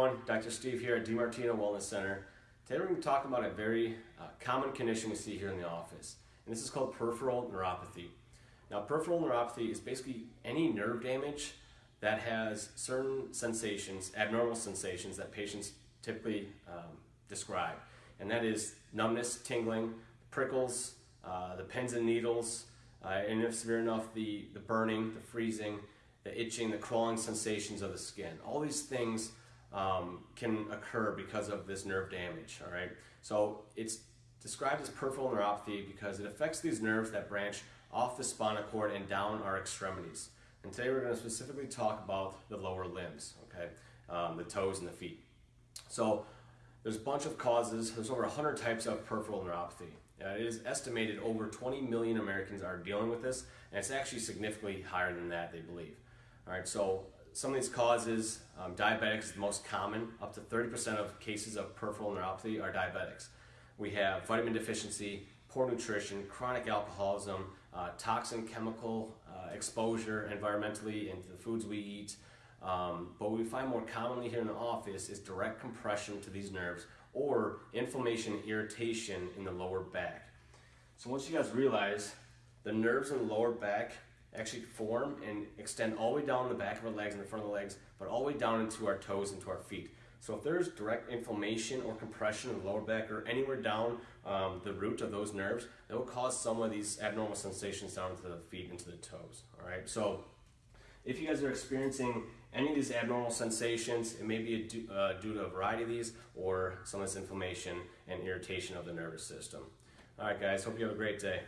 everyone, Dr. Steve here at DiMartino Wellness Center. Today we're going to talk about a very uh, common condition we see here in the office, and this is called peripheral neuropathy. Now, peripheral neuropathy is basically any nerve damage that has certain sensations, abnormal sensations that patients typically um, describe, and that is numbness, tingling, prickles, uh, the pins and needles, uh, and if severe enough, the, the burning, the freezing, the itching, the crawling sensations of the skin. All these things um, can occur because of this nerve damage, all right? So it's described as peripheral neuropathy because it affects these nerves that branch off the spinal cord and down our extremities. And today we're going to specifically talk about the lower limbs, okay? Um, the toes and the feet. So there's a bunch of causes. There's over 100 types of peripheral neuropathy. Uh, it is estimated over 20 million Americans are dealing with this, and it's actually significantly higher than that, they believe. All right, so some of these causes, um, diabetics is the most common. Up to 30% of cases of peripheral neuropathy are diabetics. We have vitamin deficiency, poor nutrition, chronic alcoholism, uh, toxin chemical uh, exposure environmentally into the foods we eat. Um, but what we find more commonly here in the office is direct compression to these nerves or inflammation irritation in the lower back. So once you guys realize the nerves in the lower back actually form and extend all the way down the back of our legs and the front of the legs, but all the way down into our toes and to our feet. So if there's direct inflammation or compression in the lower back or anywhere down um, the root of those nerves, that will cause some of these abnormal sensations down to the feet and to the toes. All right. So if you guys are experiencing any of these abnormal sensations, it may be uh, due to a variety of these or some of this inflammation and irritation of the nervous system. All right, guys. Hope you have a great day.